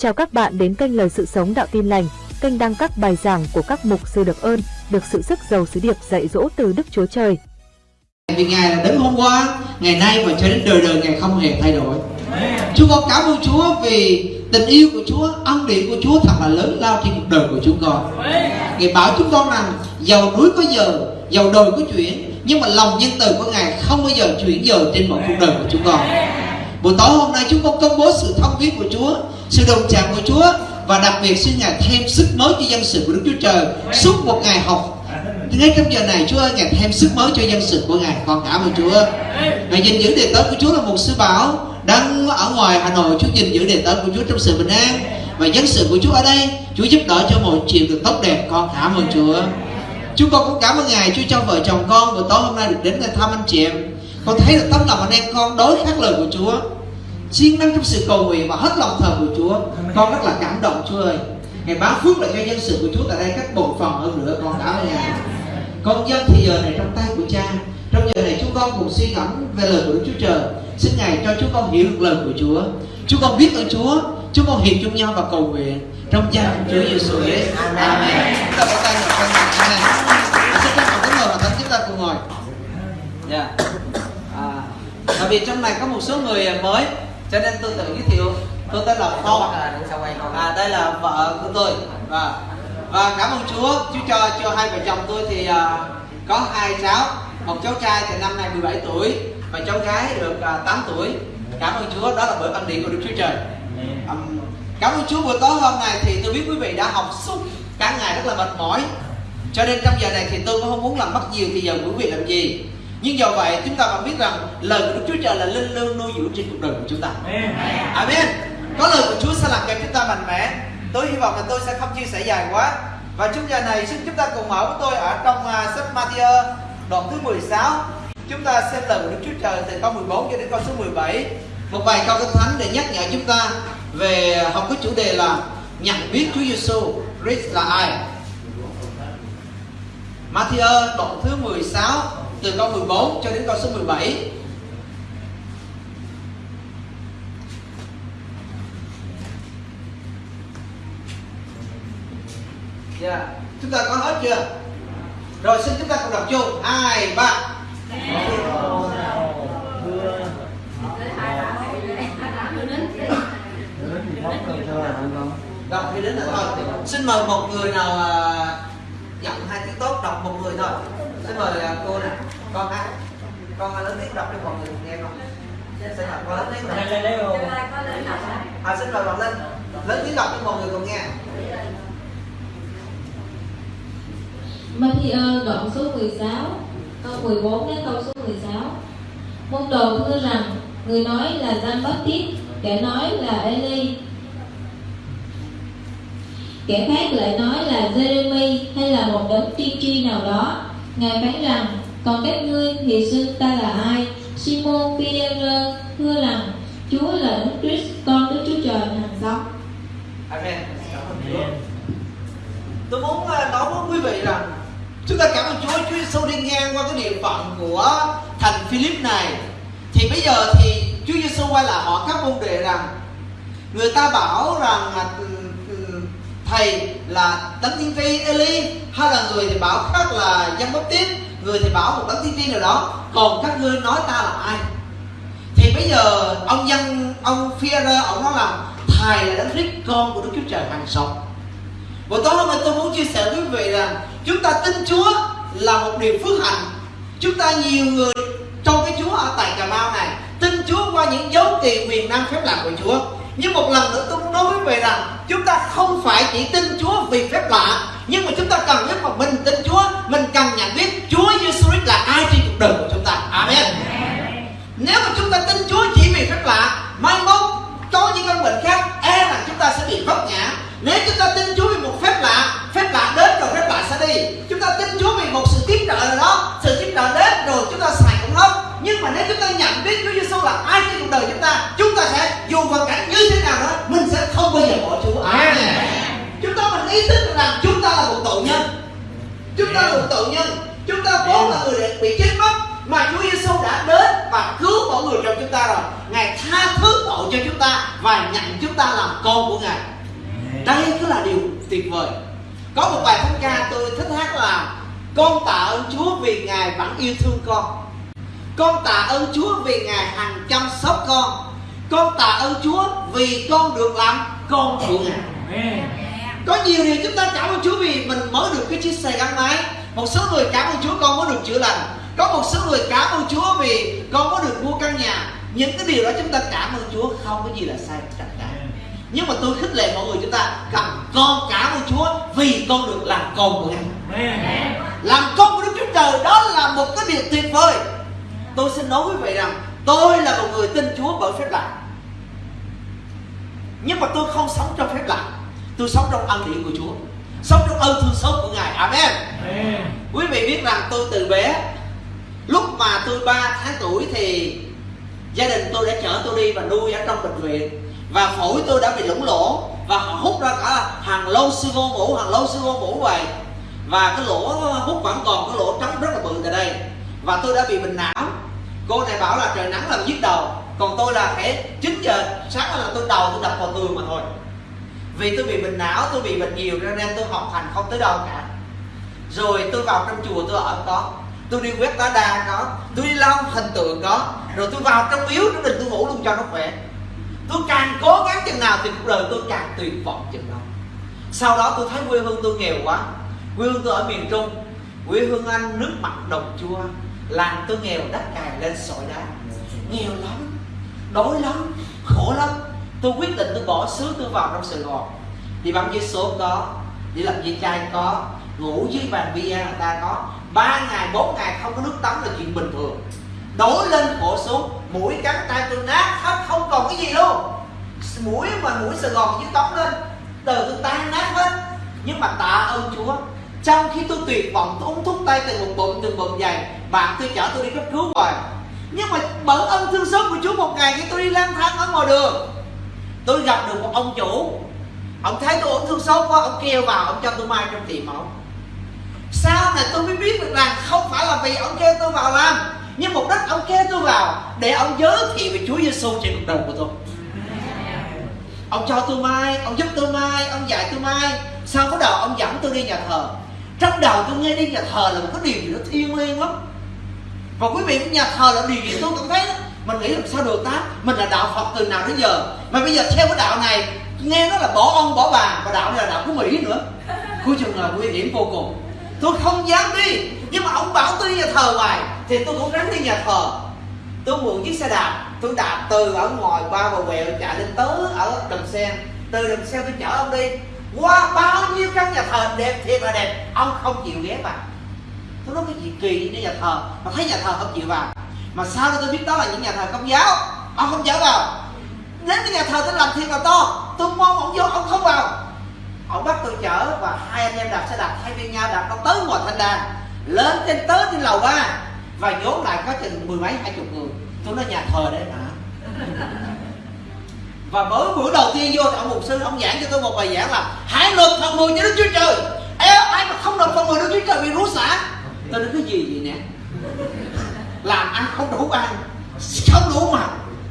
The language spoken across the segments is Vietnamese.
Chào các bạn đến kênh Lời Sự Sống Đạo Tin Lành, kênh đăng các bài giảng của các mục sư được ơn, được sự sức giàu sứ điệp dạy dỗ từ Đức Chúa Trời. Vì Ngài là đến hôm qua, ngày nay và cho đến đời đời Ngài không hề thay đổi. Chúng con cảm ơn Chúa vì tình yêu của Chúa, ân điển của Chúa thật là lớn lao trên cuộc đời của chúng con. Ngài bảo chúng con rằng giàu núi có giờ, giàu đồi có chuyển, nhưng mà lòng nhân từ của Ngài không bao giờ chuyển giờ trên mọi cuộc đời của chúng con. Buổi tối hôm nay chúng con công bố sự thông biết của Chúa, sự đồng chạm của Chúa và đặc biệt xin Ngài thêm sức mới cho dân sự của Đức Chúa Trời suốt một ngày học. Ngay trong giờ này Chúa ơi Ngài thêm sức mới cho dân sự của Ngài con cảm ơn Chúa. Ngài gìn giữ đề tớ của Chúa là một sư bảo đang ở ngoài Hà Nội. Chúa gìn giữ đề tớ của Chúa trong sự bình an và dân sự của Chúa ở đây. Chúa giúp đỡ cho mọi chuyện được tốt đẹp con cảm ơn Chúa. Chúng con cũng cảm ơn Ngài Chúa cho vợ chồng con buổi tối hôm nay được đến thăm anh chị em con thấy là tấm lòng anh em con đối khác lời của Chúa siêng năng trong sự cầu nguyện và hết lòng thờ của Chúa. Con rất là cảm động Chúa ơi. Ngài báo phước lại cho dân sự của Chúa tại đây các bộ phận hơn nữa con cảm ơn Ngài con dân thì giờ này trong tay của cha. Trong giờ này chúng con cùng suy ngẫm về lời của Đức Chúa Trời. Xin Ngài cho chúng con hiểu được lời của Chúa. Chúng con biết ơn Chúa. Chúng con hiệp chung nhau và cầu nguyện trong danh Chúa Giêsu Christ Amen. Chúng ta có tay ngồi con Amen. À, xin các bạn kính mời và thánh chúng ta cùng ngồi. Dạ. à, bởi vì trong này có một số người mới cho nên tôi tự giới thiệu. Tôi tên là Phong. à đây là vợ của tôi. Và và cảm ơn Chúa. Chúa cho cho hai vợ chồng tôi thì uh, có hai cháu. Một cháu trai thì năm nay 17 tuổi và cháu gái được uh, 8 tuổi. Cảm ơn Chúa. Đó là bởi ân điển của Đức Chúa Trời. Um, cảm ơn Chúa. Buổi tối hôm nay thì tôi biết quý vị đã học suốt cả ngày rất là mệt mỏi. Cho nên trong giờ này thì tôi cũng không muốn làm mất nhiều thì giờ quý vị làm gì nhưng do vậy chúng ta vẫn biết rằng lời của Đức Chúa Trời là linh lương nuôi dưỡng trên cuộc đời của chúng ta. Amen. Có lời của Chúa sẽ làm cho chúng ta mạnh mẽ. Tôi hy vọng là tôi sẽ không chia sẻ dài quá. Và trong giờ này xin chúng ta cùng mở với tôi ở trong uh, sách Matthew đoạn thứ 16 chúng ta xem lời của Đức Chúa Trời từ câu 14 cho đến câu số 17 một vài câu kinh thánh để nhắc nhở chúng ta về học cái chủ đề là nhận biết Chúa Giêsu Christ là ai. Matthew đoạn thứ 16 từ câu 14 cho đến câu số 17 Dạ, yeah. chúng ta có hết chưa? Rồi xin chúng ta cùng đọc chung. Hai, ba. Đọc thì đến là thôi. Xin mời một người nào à, uh, giọng hai tiếng tốt đọc một người thôi. Xin mời uh, cô nè. Con hát. Con lớn tiếng đọc cho mọi người nghe không? Xin mời con lớn tiếng đọc. À, xin mời bạn lên. Lớn tiếng đọc cho mọi người cùng nghe. Matthew đoạn số 16 câu 14 đến câu số 16 Môn đồ thưa rằng người nói là Giăng Baptist kẻ nói là Eli kẻ khác lại nói là Jeremy hay là một đấng tiên tri nào đó ngài phán rằng còn các ngươi thì xưng ta là ai? Simon Peter thưa rằng Chúa là Đức Christ con Đức Chúa Trời hàng sống Amen. Tôi muốn ờ, nói với quý vị rằng Chúng ta cảm ơn Chúa, Chúa Giêsu đi ngang qua cái địa phận của thành Philip này. Thì bây giờ thì Chúa Giêsu quay lại hỏi các môn đệ rằng Người ta bảo rằng Thầy là đấng tiên tri Eli, Hay là người thì bảo khác là dân bắp tiếp, Người thì bảo một đấng tiên tri nào đó. Còn các ngươi nói ta là ai? Thì bây giờ ông dân Ông Führer ông nói là Thầy là đấng Christ, con của Đức Chúa Trời hàng sống. Buổi tối hôm nay tôi muốn chia sẻ với quý vị rằng Chúng ta tin Chúa là một điều phước hạnh. Chúng ta nhiều người trong cái Chúa ở tại Cà Mau này, Tin Chúa qua những dấu kỳ quyền năng phép lạ của Chúa. Nhưng một lần nữa tôi muốn nói với về rằng, Chúng ta không phải chỉ tin Chúa vì phép lạ, Nhưng mà chúng ta cần biết mà mình tin Chúa, Mình cần nhận biết Chúa Giêsu Christ là ai trên cuộc đời của chúng ta. Amen. Nếu mà chúng ta tin Chúa chỉ vì phép lạ, Mai mốt có những căn bệnh khác E rằng chúng ta sẽ bị vấp ngã. Nếu chúng ta tin Chúa vì một phép lạ phép lạ đến rồi phép lạ sẽ đi. Chúng ta tin Chúa vì một sự tiếp trợ nào đó nhưng mà nếu chúng ta nhận biết Chúa Giêsu là ai trên cuộc đời chúng ta chúng ta sẽ dù hoàn cảnh như thế nào đó mình sẽ không bao giờ bỏ Chúa. Chúng ta mình ý thức rằng chúng ta là một tội nhân. Chúng ta là một tội nhân. Chúng ta vốn là người bị chết mất mà Chúa Giêsu đã đến và cứu mọi người trong chúng ta rồi. Ngài tha thứ tội cho chúng ta và nhận chúng ta làm con của ngài. Đây cứ là điều tuyệt vời. Có một bài thánh ca tôi thích hát là con tạ ơn chúa vì ngài vẫn yêu thương con con tạ ơn chúa vì ngài hằng chăm sóc con. Con tạ ơn chúa vì con được làm con của ngài. Có nhiều điều chúng ta cảm ơn chúa vì mình mới được cái chiếc xe gắn máy. Một số người cảm ơn chúa con mới được chữa lành. Có một số người cảm ơn chúa vì con mới được mua căn nhà. Những cái điều đó chúng ta cảm ơn chúa không có gì là sai cả. Nhưng mà tôi khích lệ mọi người chúng ta cầm con cảm ơn chúa vì con được làm con của ngài. Làm con của đức chúa trời đó là một cái điều tuyệt vời tôi xin nói quý vị rằng tôi là một người tin chúa bởi phép lạ. Nhưng mà tôi không sống trong phép lạ. Tôi sống trong ân điển của chúa. Sống trong ơn thương xót của ngài. Amen. Quý vị biết rằng tôi từ bé lúc mà tôi 3 tháng tuổi thì gia đình tôi đã chở tôi đi và nuôi ở trong bệnh viện. Và phổi tôi đã bị lủng lỗ và họ hút ra cả hàng lô sư vô mũ hàng lô sư vô mũ vậy và cái lỗ hút vẫn còn cái lỗ trống rất là bự tại đây. Và tôi đã bị bệnh não cô này bảo là trời nắng làm nhức đầu. Còn tôi là phải 9 giờ sáng là tôi đầu tôi đập vào tường mà thôi. Vì tôi bị bệnh não, tôi bị bệnh nhiều, cho nên tôi học hành không tới đâu cả. Rồi tôi vào trong chùa tôi ở có. Tôi đi quét lá đa có. Tôi đi lau hình tượng có. Rồi tôi vào trong miếu trong đình tôi ngủ luôn cho nó khỏe. Tôi càng cố gắng chừng nào thì cuộc đời tôi càng tuyệt vọng chừng đó. Sau đó tôi thấy quê hương tôi nghèo quá. Quê hương tôi ở miền trung. Quê hương anh, nước mặn đồng chua làng tôi nghèo, đất cài lên sỏi đá. Nghèo lắm, đói lắm, khổ lắm. Tôi quyết định tôi bỏ xứ tôi vào trong sài gòn. Đi bắn với số có, đi làm dưới chai có, ngủ dưới bàn bia người ta có. Ba ngày, bốn ngày không có nước tắm là chuyện bình thường. Đói lên khổ xuống, mũi cắn tay tôi nát hết, không còn cái gì luôn. Mũi mà mũi sài gòn dưới tóc lên, từ tôi tan nát hết. Nhưng mà tạ ơn chúa, trong khi tôi tuyệt vọng, tôi uống thuốc tay từ một bụng từ bụng dày bạn tôi chở tôi đi cấp cứu rồi nhưng mà bởi ân thương xót của chúa một ngày khi tôi đi lang thang ở ngoài đường. Tôi gặp được một ông chủ. Ông thấy tôi ổn thương xót quá, ông kêu vào, ông cho tôi mai trong tiệm ông. Sau này tôi mới biết được rằng không phải là vì ông kêu tôi vào làm, nhưng mục đích ông kêu tôi vào để ông giới thiệu về Chúa Giêsu trên cuộc đời của tôi. Ông cho tôi mai, ông giúp tôi mai, ông dạy tôi mai. Sau có đầu ông dẫn tôi đi nhà thờ. Trong đầu tôi nghe đi nhà thờ là một cái điều gì đó thiêng liêng lắm và quý vị nhà thờ là điều gì tôi cũng thấy đó. Mình nghĩ làm sao được ta? Mình là đạo phật từ nào đến giờ? Mà bây giờ theo cái đạo này, nghe nó là bỏ ông, bỏ bà và đạo này là đạo của mỹ nữa. Cuối chừng là nguy hiểm vô cùng. Tôi không dám đi, nhưng mà ông bảo tôi đi nhà thờ hoài, thì tôi cũng ráng đi nhà thờ. Tôi mượn chiếc xe đạp, tôi đạp từ ở ngoài qua và quẹo, chạy lên tới ở đầm sen. Từ đầm sen tôi chở ông đi. Qua bao nhiêu căn nhà thờ đẹp thiệt là đẹp, ông không chịu ghé vào nó nói cái gì? Kỳ đến nhà thờ. Mà thấy nhà thờ không chịu vào. Mà sao tôi biết đó là những nhà thờ công giáo? Ông không chở vào. Đến cái nhà thờ tôi làm thiên là to tôi mong ông vô ông không vào. Ông bắt tôi chở và hai anh em đạp xe đạp thay phiên nhau đạp nó tới ngoài thanh đàn lên trên tới trên lầu ba và vốn lại có chừng mười mấy hai chục người. Tôi nói nhà thờ đấy mà và mới bữa đầu tiên vô thì ông mục sư ông giảng cho tôi một bài giảng là hãy nộp phần mười cho đức chúa trời. Ê, ai mà không nộp phần mười đức chúa trời bị rú xả? Tôi nói cái gì vậy nè? Làm ăn không đủ ăn, không đủ mà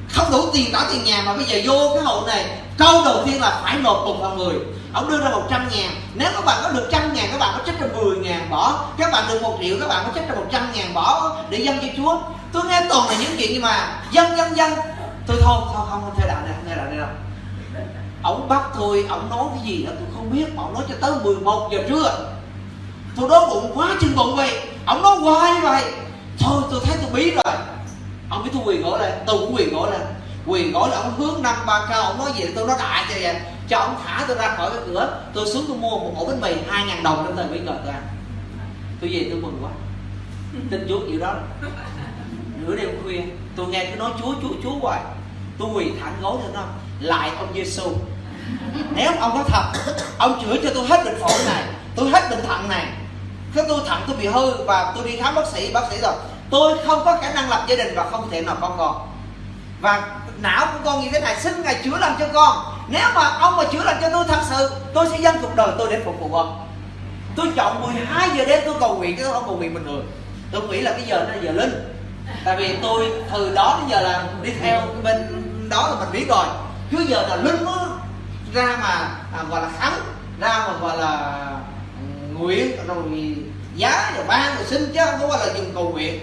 không đủ tiền trả tiền nhà. Mà bây giờ vô cái hội này, câu đầu tiên là phải nộp cùng vào mười ông đưa ra 100 ngàn. Nếu các bạn có được trăm ngàn, các bạn có trích ra 10 ngàn, bỏ. Các bạn được một triệu, các bạn có trích ra 100 ngàn, bỏ để dâng cho chúa. Tôi nghe toàn là những chuyện như mà dân dân dân tôi thôi thôi, không không, theo đạo này, không theo đạo này đâu. Ông bắt tôi, ông nói cái gì đó tôi không biết. Mà ông nói cho tới 11 giờ trưa tôi đói bụng quá chừng bụng vậy. Ông nói hoài như vậy. Thôi, tôi thấy tôi bí rồi. Ông biết tôi quỳ gối lên. Tôi cũng quỳ gối lên. Quỳ gối là ông hướng năm ba cao. Ông nói gì tôi nói đại cho vậy. Cho ông thả tôi ra khỏi cái cửa. Tôi xuống tôi mua một ổ bánh mì hai ngàn đồng trong thời bây giờ tôi ăn tôi về tôi mừng quá. Tin chúa kiểu đó. Nửa đêm khuya, tôi nghe tôi nói, chúa chúa chúa hoài. Tôi quỳ thẳng gối lên đó. Lại ông giêsu nếu ông có thật, ông chữa cho tôi hết bệnh phổi này, tôi hết bệnh thận này cái tôi thận tôi bị hư và tôi đi khám bác sĩ bác sĩ rồi tôi không có khả năng lập gia đình và không thể nào con còn. Và não của con như thế này xin ngài chữa lành cho con. Nếu mà ông mà chữa lành cho tôi thật sự tôi sẽ dâng cuộc đời tôi để phục vụ ông tôi chọn 12 giờ đêm tôi cầu nguyện chứ tôi không cầu nguyện bình thường tôi nghĩ là cái giờ nó là giờ linh. Tại vì tôi từ đó đến giờ là đi theo bên đó là mình biết rồi. Cứ giờ là linh nó ra mà à, gọi là khánh ra mà gọi là nguyện rồi giá rồi ban rồi xin chứ không có gọi là dùng cầu nguyện.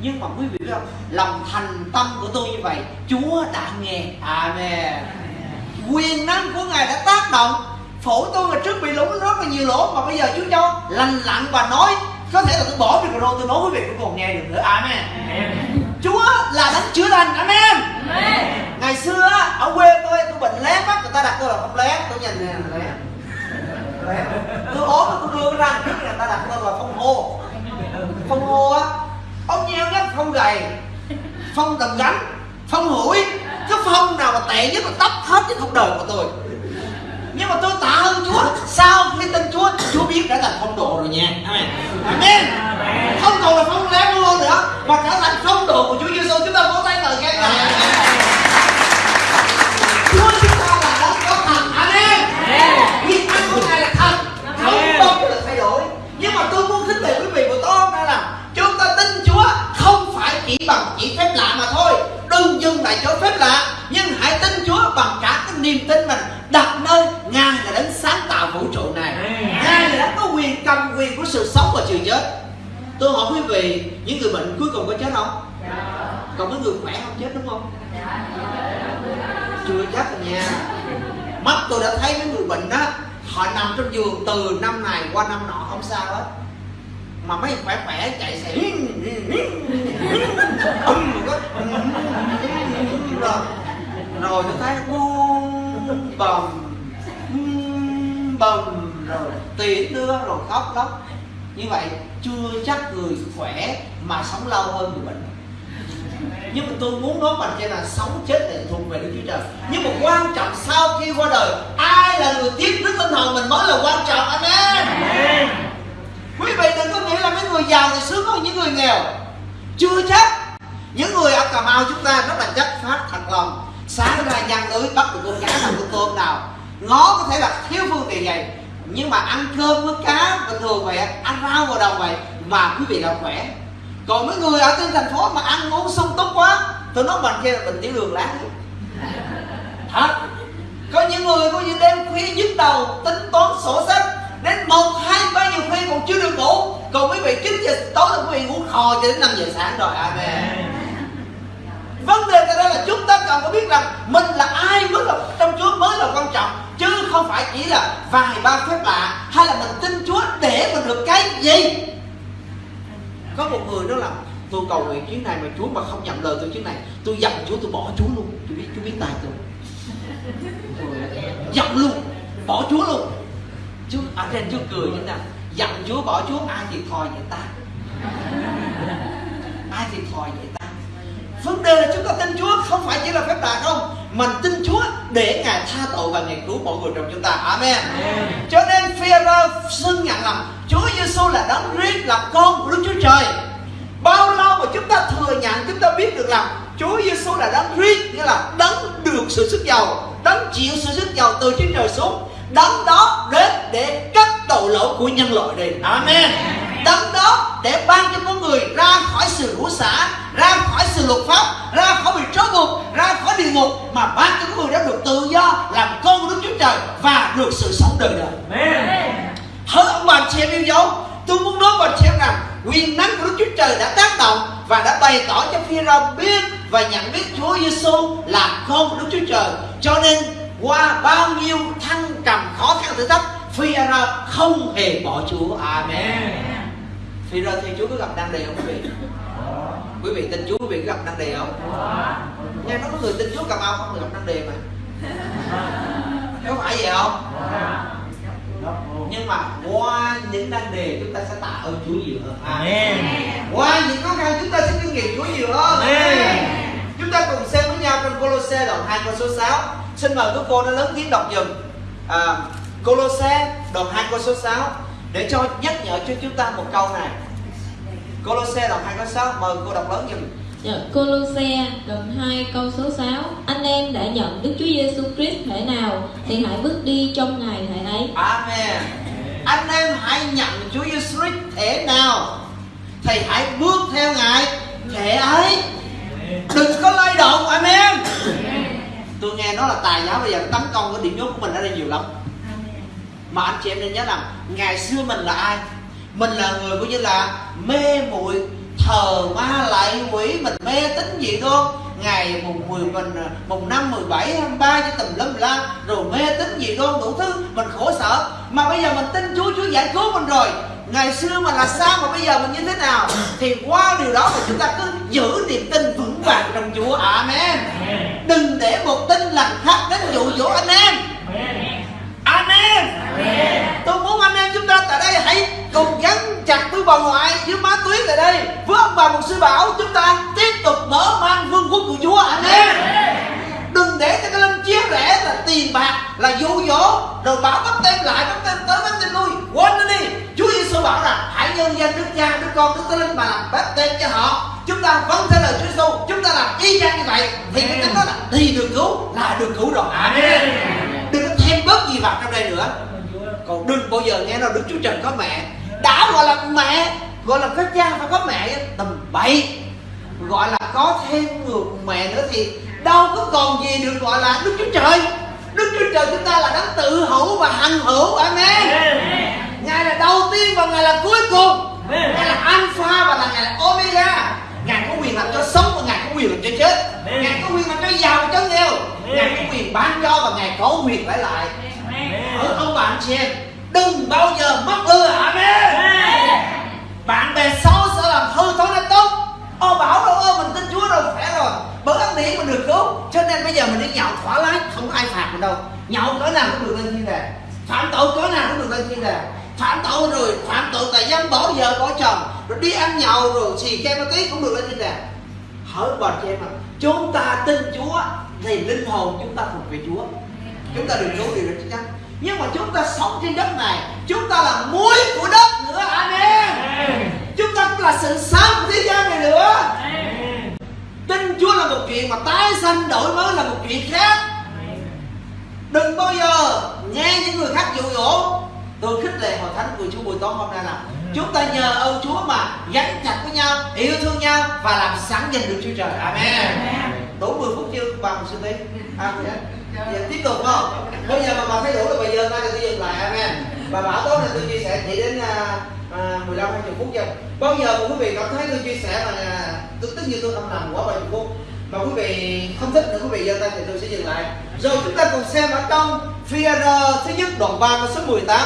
Nhưng mà quý vị biết không? Lòng thành tâm của tôi như vậy chúa đã nghe. Amen. Quyền năng của ngài đã tác động. Phổi tôi ngày trước bị lỗ rất là nhiều lỗ mà bây giờ chúa cho lành lặn và nói có thể là tôi bỏ micro tôi nói quý vị cũng còn nghe được nữa. Amen. Chúa là đấng chữa lành. Amen. Ngày xưa ở quê tôi tôi bệnh lé mắt người ta đặt tôi là không lé tôi nhìn nè lé Tôi ốm tôi đưa cái răng trước người ta đặt tên là phong hô. Phong hô á, ông nhiêu nhất phong gầy, phong tầm gánh, phong hủi. Cái phong nào mà tệ nhất là tóc hết cái cuộc đời của tôi. Nhưng mà tôi tạ ơn Chúa sau khi tin Chúa Chúa biết đã thành phong độ rồi nha. Amen. Amen. Phong độ là phong lé luôn nữa, mà trở thành phong độ của Chúa Giêsu chúng ta vỗ tay lời khen ngợi bằng chỉ phép lạ mà thôi. Đừng dừng lại chỗ phép lạ nhưng hãy tin Chúa bằng cả cái niềm tin mình đặt nơi Ngài là đấng sáng tạo vũ trụ này. Ngài là đấng có quyền cầm quyền của sự sống và sự chết. Tôi hỏi quý vị những người bệnh cuối cùng có chết không? Còn mấy người khỏe không chết đúng không? Chưa chắc rồi nha. Mắt tôi đã thấy mấy người bệnh đó họ nằm trong giường từ năm này qua năm nọ không sao hết mà mấy khỏe khỏe chạy xe rồi rồi tôi thấy buông bầm bầm rồi tiễn đưa rồi khóc lóc. Như vậy chưa chắc người khỏe mà sống lâu hơn người bệnh. Nhưng mà tôi muốn nói bằng trên là sống chết là thuộc về Đức Chúa Trời. Nhưng mà quan trọng sau khi qua đời, ai là người tiếp đức linh hồn mình mới là quan trọng. Amen quý vị đừng có nghĩ là mấy người giàu thì sướng hơn những người nghèo. Chưa chắc. Những người ở cà mau chúng ta rất là chất phát thật lòng. Sáng ra nhăn lưới, bắt được con cá nào con tôm nào. Ngó có thể là thiếu phương tiện vậy. Nhưng mà ăn cơm với cá bình thường vậy, ăn rau vào đầu vậy, mà quý vị là khỏe. Còn mấy người ở trên thành phố mà ăn uống sung túc quá tôi nói bằng kia là bệnh tiểu đường lát thật. Có những người có những đêm khuya nhức đầu, tính toán sổ sách đến một hai ba giờ khuya còn chưa được ngủ. Còn quý vị 9 giờ tối là quý vị ngủ khò cho đến 5 giờ sáng rồi. Amen. Vấn đề tại đây là chúng ta cần phải biết rằng mình là ai mới là trong Chúa mới là quan trọng. Chứ không phải chỉ là vài ba phép lạ hay là mình tin Chúa để mình được cái gì. Có một người đó là tôi cầu nguyện chuyến này mà Chúa mà không nhận lời tôi chuyến này tôi dặn Chúa tôi bỏ Chúa luôn. Chúa biết Chúa biết tay tôi. Dặn luôn bỏ Chúa luôn Chúa ở trên Chúa cười như nào? Dặn Chúa bỏ Chúa ai thiệt thòi vậy ta? Ai thiệt thòi vậy ta? Vấn đề là chúng ta tin Chúa không phải chỉ là phép lạ không? Mình tin Chúa để Ngài tha tội và Ngài cứu mọi người trong chúng ta. Amen. Cho nên Phêrô xưng nhận rằng Chúa Giêsu là đấng riết là con của Đức Chúa Trời. Bao lâu mà chúng ta thừa nhận chúng ta biết được rằng Chúa Giêsu là đấng riết nghĩa là đấng được sự sức giàu đấng chịu sự sức giàu từ trên trời xuống đấng đó đến để cắt tội lỗi của nhân loại đi Amen. Đấng đó để ban cho con người ra khỏi sự rủa xả ra khỏi sự luật pháp ra khỏi bị trói buộc ra khỏi địa ngục mà ban cho con người đó được tự do làm con của Đức Chúa Trời và được sự sống đời đời. Hỡi ông bà chị em yêu dấu Tôi muốn nói với chị em rằng Quyền năng của Đức Chúa Trời đã tác động Và đã bày tỏ cho phi biết Và nhận biết Chúa Giêsu là con của Đức Chúa Trời. Cho nên qua bao nhiêu thăng trầm khó khăn thử thách phi không hề bỏ Chúa. Amen. Phi thì Chúa có gặp đang đề không quý vị? Quý vị tin Chúa quý vị có gặp đang đề không? Nghe nói có người tin Chúa Cà Mau không? Gặp đang đề mà. Có phải vậy không? Nhưng mà qua những nan đề chúng ta sẽ tạ ơn Chúa nhiều hơn. Amen. qua những khó khăn chúng ta sẽ kinh nghiệm Chúa nhiều hơn. Amen. Chúng ta cùng xem với nhau trong Colosse đoạn 2 câu số 6 xin mời các cô nó lớn tiếng đọc dùm. À, Colosse đoạn 2 câu số 6 để cho nhắc nhở cho chúng ta một câu này. Colosse đoạn 2 câu 6 mời cô đọc lớn dùm. Dạ, Colosse đoạn 2 câu số 6 Anh em đã nhận Đức Chúa Giêsu Christ thể nào Thì hãy bước đi trong Ngài thể ấy. Amen. Anh em hãy nhận Chúa Giêsu Christ thể nào thì hãy bước theo Ngài thể ấy đừng có lay động amen. Tôi nghe nói là tài giáo bây giờ tấn công cái điểm nhốt của mình ở đây nhiều lắm. Mà anh chị em nên nhớ rằng ngày xưa mình là ai? Mình là người coi như là mê muội thờ ma lại quỷ mình mê tín gì đó ngày mùng 10 mình mùng năm 17 23 cho tùm lum la rồi mê tín gì đó đủ thứ mình khổ sở. Mà bây giờ mình tin Chúa Chúa giải cứu mình rồi ngày xưa mà là sao mà bây giờ mình như thế nào? Thì qua điều đó thì chúng ta cứ giữ niềm tin vững vàng trong Chúa. Amen. Đừng để một tin lành khác đến dụ dỗ anh em. Amen. Tôi muốn anh em chúng ta tại đây hãy cùng gắn chặt với bà ngoại với má tuyết tại đây. Với ông bà một sư bảo chúng ta tiếp tục mở mang vương quốc của Chúa. Amen. Đừng để cho cái linh chia rẽ là tiền bạc là dụ dỗ rồi bảo bắt tên lại bắt tên tới bắt tên lui. Quên nó đi Giêsu bảo rằng hãy nhân danh Đức Cha Đức Con Đức Thánh Linh mà làm bắt tên cho họ. Chúng ta vâng theo lời Chúa Giêsu chúng ta làm y chang như vậy. Thì cái tính đó là thì được cứu là được cứu rồi. Amen. Đừng có thêm bớt gì vào trong đây nữa. Còn đừng bao giờ nghe nói Đức Chúa Trời có mẹ. Đã gọi là mẹ gọi là các cha phải có mẹ tầm bậy gọi là có thêm người mẹ nữa thì đâu có còn gì được gọi là Đức Chúa Trời. Đức Chúa Trời chúng ta là đấng tự hữu và hằng hữu. Amen Ngài là đầu tiên và Ngài là cuối cùng. Ngài là Alpha và là Ngài là Omega. Ngài có quyền làm cho sống và Ngài có quyền làm cho chết. Ngài có quyền làm cho giàu cho nghèo. Ngài có quyền ban cho và Ngài có quyền lấy lại. Ở ông bạn chị em Đừng bao giờ mất ưa. Amen. Bạn bè xấu sẽ làm hư thói nên tốt. Ô bảo đâu ơ mình tin Chúa đâu khỏe rồi. Bởi ân điển mình được cứu. Cho nên bây giờ mình đi nhậu thỏa lái Không có ai phạt mình đâu. Nhậu cỡ nào cũng được lên thiên đàng. Phạm tội cỡ nào cũng được lên thiên đàng Phạm tội rồi phạm tội tại dân bỏ vợ bỏ chồng Rồi đi ăn nhậu rồi xì ke ma túy cũng được lên thiên đàng Hỏi bà chị em à Chúng ta tin Chúa Thì linh hồn chúng ta thuộc về Chúa. Chúng ta được cứu điều đó chắc chắn. Nhưng mà chúng ta sống trên đất này chúng ta là muối của đất nữa. Amen. Chúng ta cũng là sự sáng của thế gian này nữa. Tin chúa là một chuyện mà tái sanh đổi mới là một chuyện khác. Đừng bao giờ nghe những người khác dụ dỗ tôi khích lệ hội thánh của chúa buổi tối hôm nay là chúng ta nhờ ơn chúa mà gắn chặt với nhau yêu thương nhau và làm sẵn dành được chúa trời amen đủ 10 phút chưa bà một sư tí amen Giờ tiếp tục không? Bây giờ mà bà thấy đủ rồi bây giờ ta tôi dừng lại amen. Bà bảo tối nay tôi chia sẻ chỉ đến à, à, 15 20 phút thôi. Bao giờ mà quý vị cảm thấy tôi chia sẻ mà à, tôi tất nhiên tôi âm thầm quá 30 phút. Mà quý vị không thích nữa quý vị giơ tay thì tôi sẽ dừng lại. Rồi chúng ta cùng xem ở trong phi thứ nhất đoạn 3 câu số 18.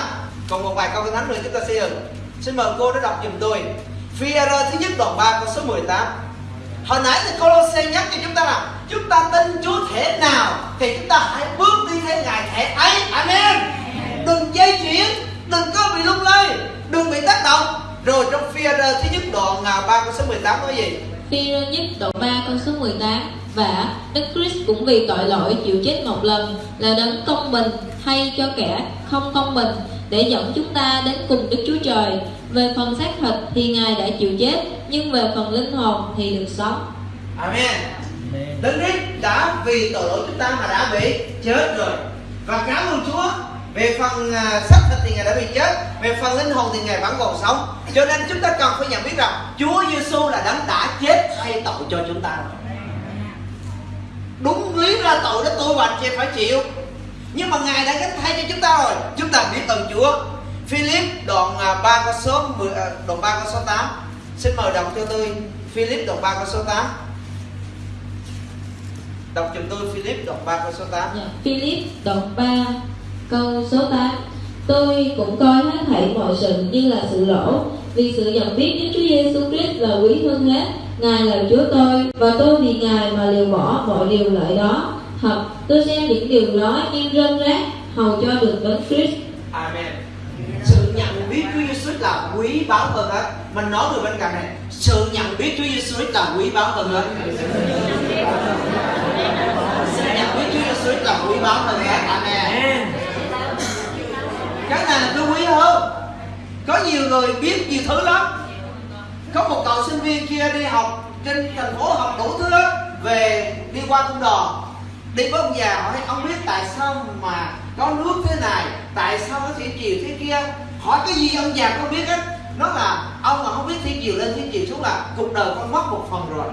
Còn một vài câu kinh thánh nữa chúng ta sẽ dừng. Xin mời cô đã đọc giùm tôi. phi thứ nhất đoạn 3 câu số 18 hồi nãy thì Colossae nhắc cho chúng ta là chúng ta tin Chúa thể nào thì chúng ta hãy bước đi theo ngài thể ấy. Amen. Đừng dây chuyển đừng có bị lung lay, đừng bị tác động. Rồi trong phi thứ nhất đoạn nào ba câu số 18 nói gì? Phi nhất đoạn 3 câu số 18 và Đức Christ cũng vì tội lỗi chịu chết một lần là đấng công bình hay cho kẻ không công bình để dẫn chúng ta đến cùng Đức Chúa Trời. Về phần xác thịt thì Ngài đã chịu chết, nhưng về phần linh hồn thì được sống. Amen. Đấng Christ đã vì tội lỗi chúng ta mà đã bị chết rồi. Và cảm ơn Chúa về phần uh, xác thịt thì ngài đã bị chết về phần linh hồn thì ngài vẫn còn sống cho nên chúng ta cần phải nhận biết rằng Chúa Giêsu là đấng đã chết thay tội cho chúng ta đúng lý ra tội đó tôi và anh chị phải chịu nhưng mà ngài đã gánh thay cho chúng ta rồi. Chúng ta biết ơn Chúa. Philip đoạn à, 3 câu số 10, à, đoạn 3 câu số 8 xin mời đọc cho tôi Philip đoạn 3 câu số 8 đọc chúng tôi Philip đoạn 3 dạ, câu số 8 yeah. Philip đoạn 3 câu số 8 Tôi cũng coi hết thảy mọi sự như là sự lỗ Vì sự nhận biết Đức Chúa Giêsu Christ là quý hơn hết. Ngài là Chúa tôi Và tôi vì Ngài mà liều bỏ mọi điều lợi đó. Thật tôi xem những điều đó như rơm rác, Hầu cho được đấng Christ. Amen. Sự nhận biết Chúa Giêsu là quý báu hơn hết. Mình nói người bên cạnh này, sự nhận biết Chúa Giêsu là quý báu hơn hết. Sự nhận biết Chúa Giêsu là quý báu hơn hết. Amen. Cái này là tôi quý hơn. Có nhiều người biết nhiều thứ lắm. Có một cậu sinh viên kia đi học trên thành phố học đủ thứ lắm. Về đi qua cung đò đi với ông già hỏi ông biết tại sao mà có nước thế này? Tại sao nó thủy chiều thế kia? Hỏi cái gì ông già không biết hết nó là ông mà không biết thiên chiều lên thiên chiều xuống là cuộc đời con mất một phần rồi.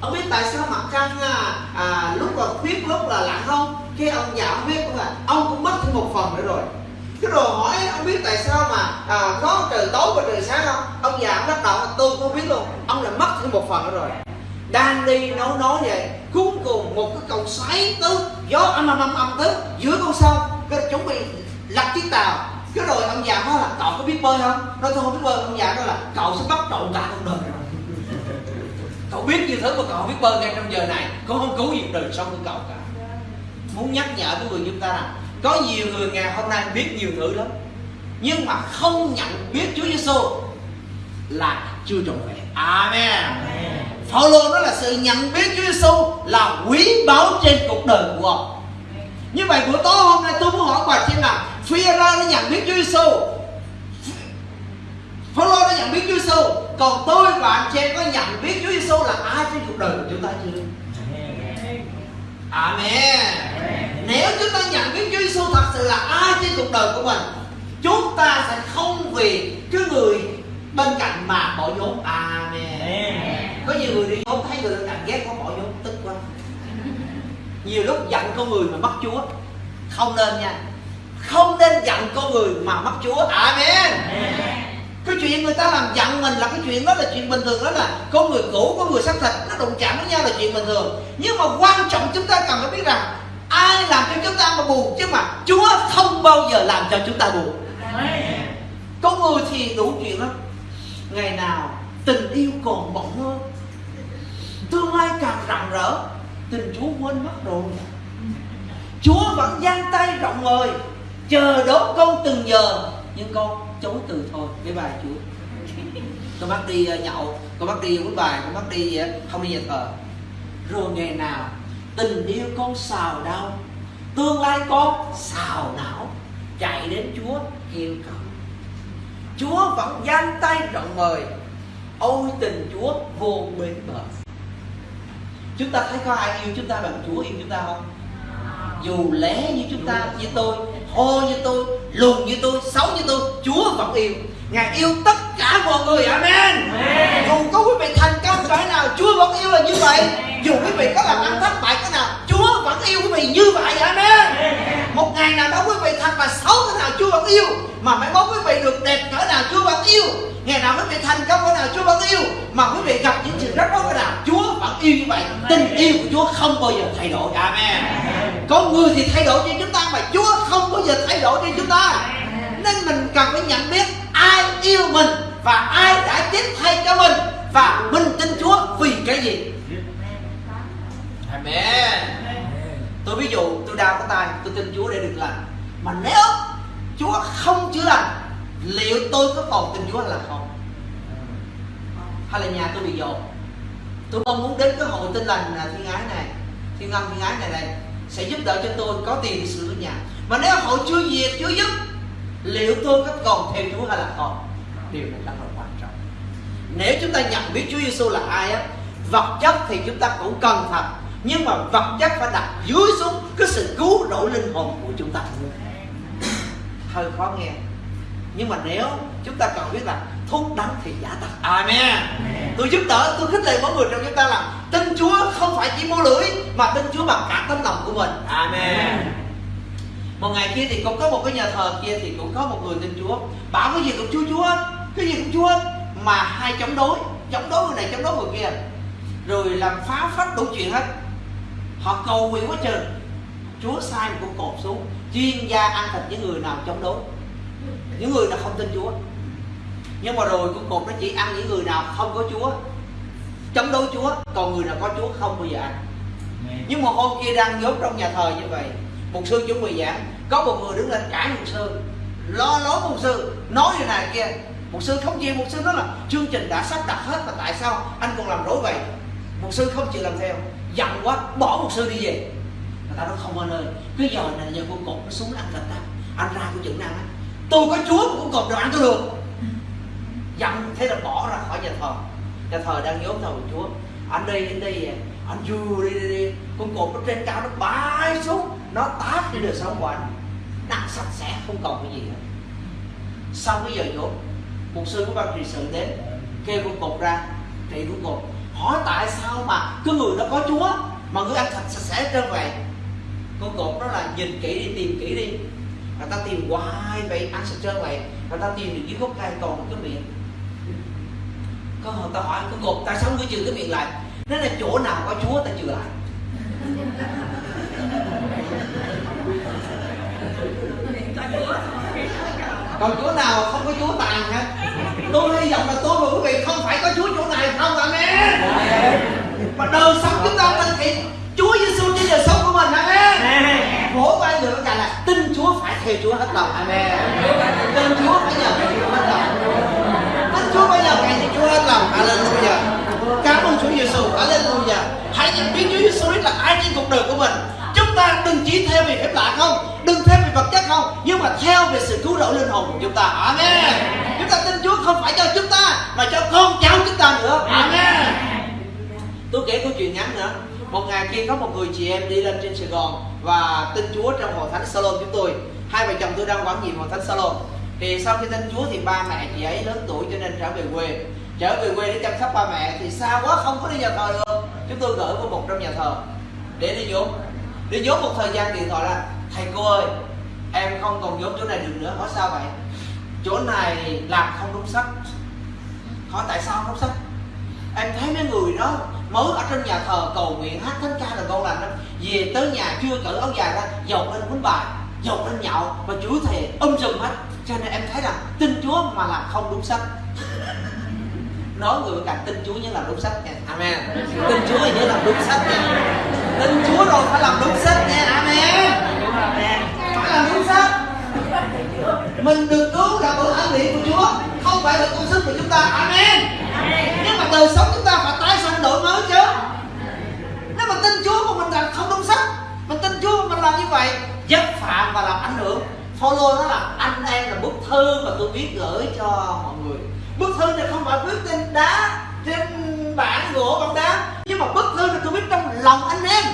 Ông biết tại sao mặt trăng à, à, lúc là khuyết lúc là lặn không? Cái ông già ông biết cũng là ông cũng mất thêm một phần nữa rồi. Cái rồi hỏi ông biết tại sao mà à, có trời tối và trời sáng không? Ông già ông bắt đầu tôi không biết luôn ông lại mất thêm một phần nữa rồi đang đi nấu nói vậy cuối cùng một cái cầu xoáy tới, gió âm âm âm âm tới, giữa con sông. Cái chuẩn bị lật chiếc tàu. Cái rồi ông già nói là, cậu có biết bơi không? Nói, tôi không biết bơi. Ông già nói là, cậu sẽ bắt trộn cả cuộc đời. Rồi cậu biết như thứ mà cậu không biết bơi ngay trong giờ này. Cậu không cứu gì đời sống của cậu cả. Muốn nhắc nhở với người chúng ta rằng, có nhiều người ngày hôm nay biết nhiều thứ lắm, nhưng mà không nhận biết Chúa Giêsu là chưa trọn vẹn. Amen. Phaolô đó là sự nhận biết Chúa Giêsu là quý báu trên cuộc đời của ông như vậy buổi tối hôm nay tôi muốn hỏi bà chị là phi ra nó nhận biết Chúa Giêsu Phaolô đã nhận biết Chúa Giêsu còn tôi và anh chị có nhận biết Chúa Giêsu là ai trên cuộc đời của chúng ta chưa? Amen. Nếu chúng ta nhận biết Chúa Giêsu thật sự là ai trên cuộc đời của mình, chúng ta sẽ không vì cái người bên cạnh mà bỏ vốn Amen có nhiều người đi vốn thấy người ta cạnh ghét có bỏ vốn tức quá. Nhiều lúc giận con người mà mất Chúa. Không nên nha. Không nên giận con người mà mất Chúa. Amen. Cái chuyện người ta làm giận mình là cái chuyện đó là chuyện bình thường đó là có người cũ có người xác thịt, nó đụng chạm với nhau là chuyện bình thường. Nhưng mà quan trọng chúng ta cần phải biết rằng, ai làm cho chúng ta mà buồn chứ mà Chúa không bao giờ làm cho chúng ta buồn. Có người thì đủ chuyện lắm. Ngày nào tình yêu còn bỏng hơn tương lai càng rạng rỡ, tình Chúa quên mất rồi. Chúa vẫn giang tay rộng mời chờ đón con từng giờ, nhưng con chối từ thôi. Với bài Chúa? Con bắt đi ờ, nhậu, con bắt đi uống bài, con bắt đi ờ, không đi nhà thờ. Rồi ngày nào, tình yêu con xào đau, tương lai con xào não, chạy đến Chúa kêu cầu. Chúa vẫn giang tay rộng mời ôi tình Chúa vô bến bờ chúng ta thấy có ai yêu chúng ta bằng Chúa yêu chúng ta không? Dù lé như chúng ta như tôi hô như tôi lùn như tôi xấu như tôi Chúa vẫn yêu. Ngài yêu tất cả mọi người. Amen. Dù có quý vị thành công cỡ nào Chúa vẫn yêu là như vậy. Dù quý vị có làm ăn thất bại cỡ nào Chúa vẫn yêu quý vị như vậy. Amen Một ngày nào đó quý vị thật là xấu cỡ nào Chúa vẫn yêu Mà mai mốt quý vị được đẹp cỡ nào Chúa vẫn yêu. Ngày nào quý vị thành công cỡ nào Chúa vẫn yêu. Mà quý vị gặp những chuyện rất rối cỡ nào Chúa vẫn yêu như vậy. Tình yêu của Chúa không bao giờ thay đổi. Amen. Có người thì thay đổi cho chúng ta Mà Chúa không bao giờ thay đổi cho chúng ta. Nên mình cần phải nhận biết ai yêu mình và ai đã chết thay cho mình. Và mình tin Chúa vì cái gì? Amen tôi ví dụ tôi đau cái tay, tôi tin Chúa để được lành. Mà nếu Chúa không chữa lành, liệu tôi có còn tin Chúa là không? Hay là nhà tôi bị dồn? Tôi mong muốn đến cái hội tin lành là thiên ái này, thiên âm thiên ái này này sẽ giúp đỡ cho tôi có tiền để sửa nhà. Mà nếu hội chưa diệt, chưa giúp liệu tôi có còn theo Chúa hay là không? Điều này rất là quan trọng. Nếu chúng ta nhận biết Chúa Giêsu là ai á, vật chất thì chúng ta cũng cần thật nhưng mà vật chất phải đặt dưới xuống cái sự cứu rỗi linh hồn của chúng ta. Hơi khó nghe. Nhưng mà nếu chúng ta cần biết là thuốc đắng thì giả tật amen. Tôi giúp đỡ tôi khích lệ mỗi người trong chúng ta là tin chúa không phải chỉ mua lưỡi mà tin chúa bằng cả tấm lòng của mình. Amen. Một ngày kia thì cũng có một cái nhà thờ kia thì cũng có một người tin chúa. Bảo cái gì cũng chúa chúa. Cái gì cũng chúa mà hai chống đối. Chống đối người này chống đối người kia. Rồi làm phá phách đủ chuyện hết họ cầu nguyện quá trời. Chúa sai một con cột xuống. Chuyên gia ăn thịt những người nào chống đối. Những người nào không tin chúa. Nhưng mà rồi con cột nó chỉ ăn những người nào không có chúa. Chống đối chúa. Còn người nào có chúa không bao giờ ăn. Nhưng mà hôm kia đang nhốt trong nhà thờ như vậy một sư chuẩn bị giảng có một người đứng lên cãi một sư lo lối một sư nói như này kia. Một sư không chịu một sư nói là chương trình đã sắp đặt hết mà tại sao anh còn làm rối vậy? Một sư không chịu làm theo giận quá, bỏ một sư đi về. Người ta nói không anh ơi, cái giờ này giờ con cột nó xuống ăn thịt ta anh ra của chừng ăn á. Tôi có chúa cũng con cột đồ ăn tôi được. Giận thế là bỏ ra khỏi nhà thờ. Nhà thờ đang nhốt thờ chúa. Anh đi anh đi anh vừa đi đi đi. Con cột nó trên cao nó bay xuống, nó tát đi đời sống của anh. Nặng sạch sẽ, không còn cái gì hết. Sau cái giờ dốt một sư của ban trị sự đến, kêu con cột ra, trị con cột hỏi tại sao mà cái người đó có chúa, mà người ăn thịt sạch sẽ trơn vậy con cột đó là nhìn kỹ đi, tìm kỹ đi. Người ta tìm hoài vậy ăn sạch trơn vậy người ta tìm được dưới gốc cây còn cái miệng. Có người ta hỏi con cột, tại sao ngươi trừ cái miệng lại? Nó là chỗ nào có chúa ta trừ lại? Còn chúa nào không có chúa tàn hết tôi hy vọng là tôi và quý vị không phải có chúa chỗ này không amen? Mà đời sống chúng ta mình thì chúa giêsu trên đời sống của mình amen? Mỗi vai người cả là tin chúa phải theo chúa hết lòng amen? Tin chúa phải nhờ chúa hết lòng. Tin chúa phải nhờ theo chúa hết lòng hallelujah. Cảm ơn chúa giêsu hallelujah. Hãy nhận biết chúa giêsu là ai trên cuộc đời của mình. Chúng ta đừng chỉ theo về phép lạ không đừng theo về vật chất không nhưng mà theo về sự cứu rỗi linh hồn của chúng ta amen chúng ta tin chúa không phải cho chúng ta mà cho con cháu chúng ta nữa. Amen. Tôi kể câu chuyện ngắn nữa. Một ngày kia có một người chị em đi lên trên sài gòn và tin chúa trong hội thánh salon chúng tôi hai vợ chồng tôi đang quản nhiệm hội thánh salon. Thì sau khi tin chúa thì ba mẹ chị ấy lớn tuổi cho nên trở về quê. Trở về quê để chăm sóc ba mẹ thì xa quá không có đi nhà thờ được. Chúng tôi gửi vào một trong nhà thờ để đi vốn đi vốn một thời gian điện thoại là thầy cô ơi em không còn vốn chỗ này được nữa hỏi sao vậy chỗ này làm không đúng sách. Hỏi tại sao không đúng sách? Em thấy mấy người đó mới ở trên nhà thờ cầu nguyện hát thánh ca là con lành lắm. Về tới nhà chưa cởi áo dài ra dột lên quýnh bài dột lên nhậu và chửi thề um sùm hết. Cho nên em thấy rằng tin chúa mà làm không đúng sách. Nói người bên cạnh tin chúa nhớ làm đúng sách nha. Amen. Tin chúa nhớ làm đúng sách nha. Tin chúa rồi phải làm đúng sách nha. Amen. Phải làm đúng sách mình được cứu là bởi ân điển của chúa. Không phải là công sức của chúng ta. Amen. Nhưng mà đời sống chúng ta phải tái sanh đổi mới chứ. Nếu mà tin chúa mà mình làm không đúng sách mình tin chúa mà mình làm như vậy dấp phạm và làm ảnh hưởng. Follow nó là anh em là bức thư mà tôi viết gửi cho mọi người. Bức thư này không phải viết trên đá, trên bảng gỗ bằng đá. Nhưng mà bức thư này tôi viết trong lòng anh em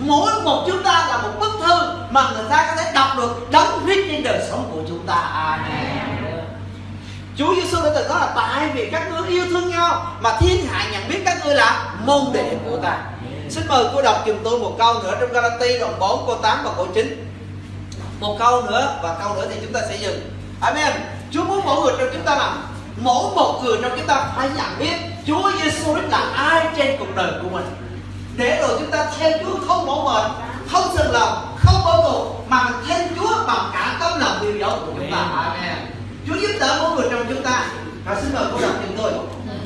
mỗi một chúng ta là một bức thư mà người ta có thể đọc được đóng viết trên đời sống của chúng ta amen Chúa Giêsu đã từng nói là tại vì các ngươi yêu thương nhau mà thiên hạ nhận biết các ngươi là môn đệ của ta. Xin mời cô đọc giùm tôi một câu nữa trong Galati đoạn 4 câu 8 và câu 9. Một câu nữa và câu nữa thì chúng ta sẽ dừng. Amen. Chúa muốn mỗi người trong chúng ta làm mỗi một người trong chúng ta phải nhận biết Chúa Giêsu là ai trên cuộc đời của mình. Để rồi chúng ta theo Chúa không mỏi mệt, không sừng lòng, không bao tù mà mình theo Chúa bằng cả tấm lòng yêu dấu của chúng ta. Amen. Chúa giúp đỡ mỗi người trong chúng ta. Và xin mời cô đọc giùm tôi.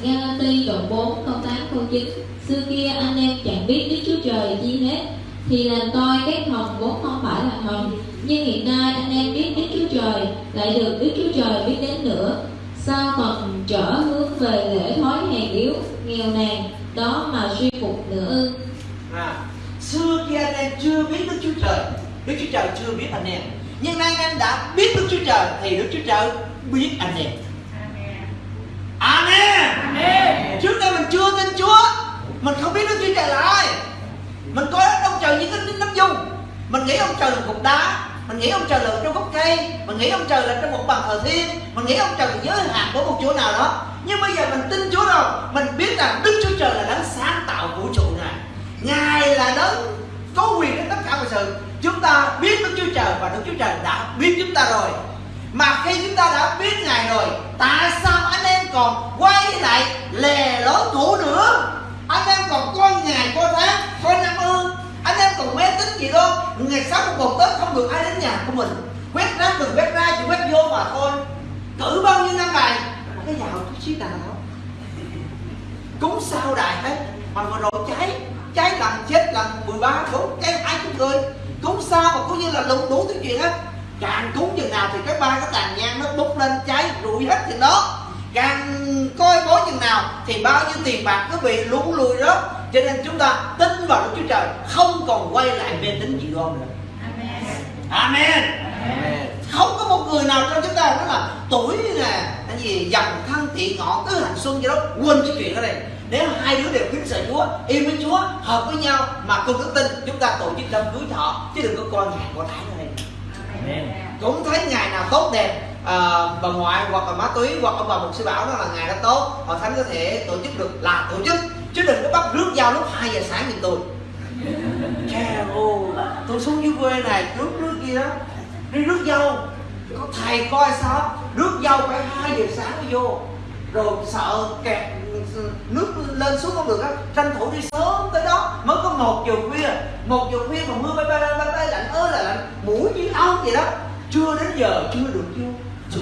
Galati đoạn 4 câu 8 câu 9 Xưa kia anh em chẳng biết Đức Chúa Trời chi hết Thì làm tôi các thần vốn không phải là thần Nhưng hiện nay anh em biết Đức Chúa Trời Lại được Đức Chúa Trời biết đến nữa Sao còn trở hướng về lễ thói hèn yếu Nghèo nàn Đó mà suy phục nữa ư À, xưa kia anh em chưa biết Đức Chúa Trời. Đức Chúa Trời chưa biết anh em. Nhưng nay anh em đã biết Đức Chúa Trời Thì Đức Chúa Trời biết anh em. Amen, Amen. Trước đây mình chưa tin Chúa Mình không biết Đức Chúa Trời là ai. Mình coi ông trời như cái nấm dung Mình nghĩ ông trời là cục đá Mình nghĩ ông trời là trong gốc cây Mình nghĩ ông trời là trong một bàn thờ thiên Mình nghĩ ông trời là giới hạn của một chỗ nào đó. Nhưng bây giờ mình tin Chúa rồi Mình biết rằng Đức Chúa Trời là đấng sáng tạo vũ trụ này Ngài là đấng có quyền đến tất cả mọi sự. Chúng ta biết Đức Chúa Trời Và Đức Chúa Trời đã biết chúng ta rồi. Mà khi chúng ta đã biết Ngài rồi, Tại sao anh em còn quay lại lè lối cũ nữa? Anh em còn coi ngày coi tháng Coi năm ương Anh em còn mê tín gì đâu. Ngày sáu một một Tết không được ai đến nhà của mình. Quét rác đừng quét ra, chỉ quét vô mà thôi. Cử bao nhiêu năm này Cái giàu chút xíu nào Cúng sao đại hết. Mà vừa rồi cháy. Cháy lần chết lần 13 bốn cháy hai chục người Cúng sao mà cũng như là lụng đủ thứ chuyện á. Càng cúng chừng nào thì cái ba cái tàn nhang nó bốc lên cháy rụi hết chừng đó càng coi bói chừng nào thì bao nhiêu tiền bạc cứ bị lũ lùi đó. Cho nên chúng ta tin vào Đức Chúa Trời không còn quay lại mê tín dị đoan nữa. Amen. Amen. Không có một người nào trong chúng ta nói là tuổi nè cái gì dòng thân thiện ngọn tứ hành xuân gì đó. Quên cái chuyện đó này nếu hai đứa đều kính sợ Chúa yêu với Chúa hợp với nhau mà cùng đức tin chúng ta tổ chức đám cưới thọ chứ đừng có coi ngày có tháng này. Cũng thấy ngày nào tốt đẹp à, bà ngoại hoặc là má túy hoặc ông bà mục sư bảo đó là ngày đó tốt hội thánh có thể tổ chức được là tổ chức chứ đừng có bắt rước giao lúc 2 giờ sáng như tôi. Chà ô, tôi xuống dưới quê này rước rước kia đó đi rước dâu. Có thầy coi sao rước dâu phải 2 giờ sáng mới vô. Rồi sợ kẹt nước lên xuống không được á tranh thủ đi sớm tới đó. Mới có một giờ khuya, một giờ khuya mà mưa bay bay bay bay lạnh ơi là lạnh, mũi như ong vậy đó. Chưa đến giờ, chưa được chưa?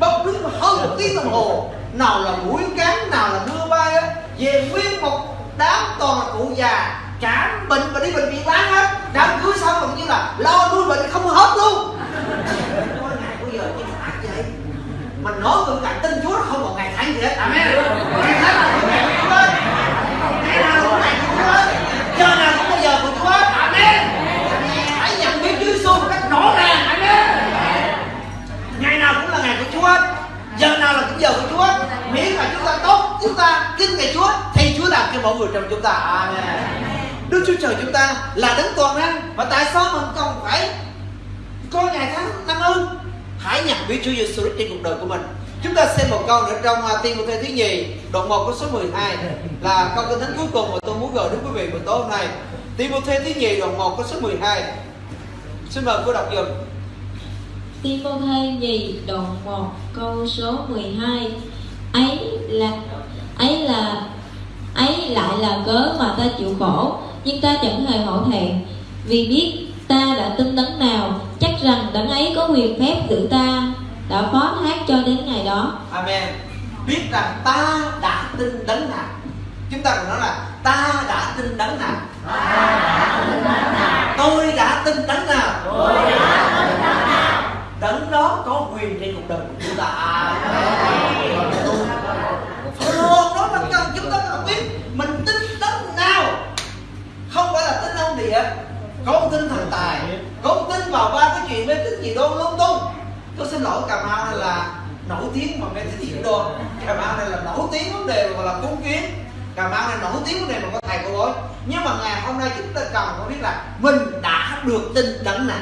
Bốc đứng hơn một tiếng đồng hồ, nào là mũi cắn nào là mưa bay á, về nguyên một đám toàn là cụ già cảm bệnh và đi bệnh viện bán hết. Đám cưới xong còn như là lo nuôi bệnh không hết luôn có ngày bây giờ như ác vậy mình nói tôi cạnh tin Chúa không còn ngày tháng gì hết. Amen. Ngày tháng là của ngày của Chúa hết. Ngày nào cũng ngày của Chúa hết. Giờ nào cũng giờ của Chúa hết. Amen. Hãy nhận biết Chúa Giêsu một cách rõ ràng. Amen. Ngày nào cũng là ngày của Chúa hết. Giờ nào là cũng giờ của Chúa hết. Miễn là chúng ta tốt chúng ta kính ngày Chúa thì Chúa làm cho mọi người trong chúng ta. Amen. Đức Chúa Trời chúng ta là đấng toàn năng. Và tại sao mình còn phải có ngày tháng năm ơn hãy biết Chúa Giêsu Christ trên cuộc đời của mình. Chúng ta xem một câu nữa trong tiên của một thứ nhì, đoạn 1 của số 12 là câu kinh thánh cuối cùng mà tôi muốn gửi đến quý vị buổi tối hôm nay. Tiên của một thứ nhì, đoạn 1 của số 12 xin mời cô đọc dùm. Tiên cô Thê nhì, đoạn 1 câu số 12 ấy là ấy là, ấy lại là cớ mà ta chịu khổ, nhưng ta chẳng hề hổ thẹn, vì biết ta đã tin đấng nào chắc rằng đấng ấy có quyền phép giữ ta đã phó thác cho đến ngày đó. Amen. Biết rằng ta đã tin đấng nào. Chúng ta còn nói là ta đã tin đấng nào. Tôi đã tin đấng nào. Đấng đó có quyền trên cuộc đời của chúng ta. Luôn đó là cần chúng ta cần biết mình tin đấng nào. Không phải là tin ông địa con tin thần tài không tin vào ba cái chuyện mê tín gì đó lung tung. Tôi xin lỗi cà mau này là nổi tiếng mà mê tín dị đoan. Cà mau này là nổi tiếng vấn đề mà là cúng kiến. Cà mau này nổi tiếng vấn đề mà có thầy cô bối nhưng mà ngày hôm nay chúng ta cần phải biết là mình đã được tin đấng này,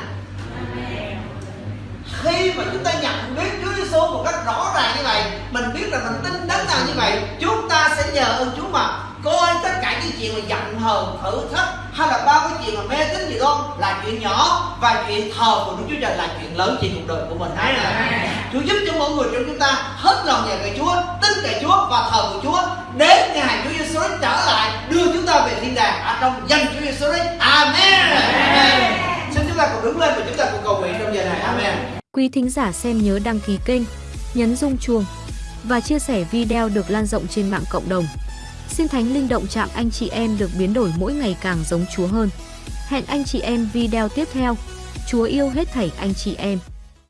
khi mà chúng ta nhận biết Chúa Giêsu một cách rõ ràng như vậy mình biết là mình tin đấng nào như vậy chúng ta sẽ nhờ ơn Chúa mà coi tất cả những chuyện mà giận hờn thử thách hay là bao cái chuyện mà mê tín gì đó là chuyện nhỏ và chuyện thờ của Đức Chúa Trời là chuyện lớn trên cuộc đời của mình. Đấy là Chúa giúp cho mọi người trong chúng ta hết lòng nhờ cậy Chúa tin cậy Chúa và thờ của Chúa. Đến ngày Chúa Giêsu trở lại đưa chúng ta về thiên đàng ở trong danh Chúa Giêsu Amen. Amen. Xin chúng ta cùng đứng lên và chúng ta cùng cầu nguyện trong giờ này. Amen. Quý thính giả xem nhớ đăng ký kênh, nhấn rung chuông và chia sẻ video được lan rộng trên mạng cộng đồng. Xin Thánh Linh động chạm anh chị em được biến đổi mỗi ngày càng giống Chúa hơn. Hẹn anh chị em video tiếp theo. Chúa yêu hết thảy anh chị em.